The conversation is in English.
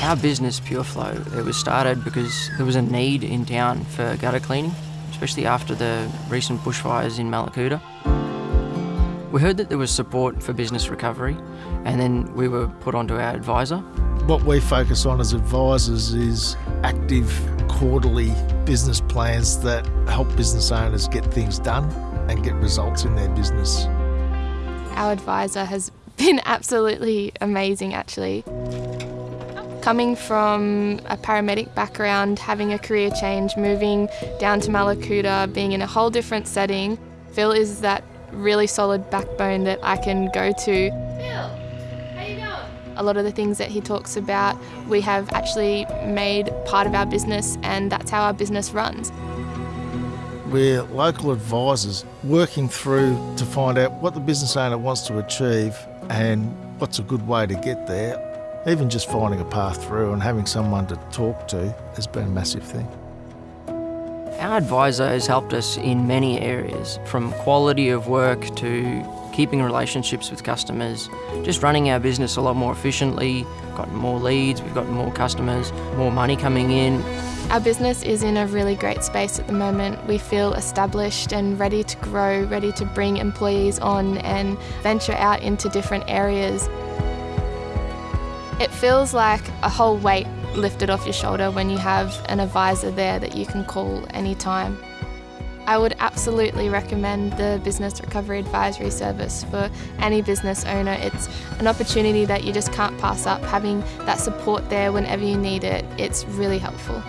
Our business, PureFlow, it was started because there was a need in town for gutter cleaning, especially after the recent bushfires in Mallacoota. We heard that there was support for business recovery, and then we were put onto our advisor. What we focus on as advisors is active quarterly business plans that help business owners get things done and get results in their business. Our advisor has been absolutely amazing actually. Coming from a paramedic background, having a career change, moving down to Mallacoota, being in a whole different setting, Phil is that really solid backbone that I can go to. Phil, how you doing? A lot of the things that he talks about, we have actually made part of our business and that's how our business runs. We're local advisors working through to find out what the business owner wants to achieve and what's a good way to get there. Even just finding a path through and having someone to talk to has been a massive thing. Our advisor has helped us in many areas, from quality of work to keeping relationships with customers, just running our business a lot more efficiently, got more leads, we've got more customers, more money coming in. Our business is in a really great space at the moment. We feel established and ready to grow, ready to bring employees on and venture out into different areas. It feels like a whole weight lifted off your shoulder when you have an advisor there that you can call anytime. I would absolutely recommend the Business Recovery Advisory Service for any business owner. It's an opportunity that you just can't pass up. Having that support there whenever you need it, it's really helpful.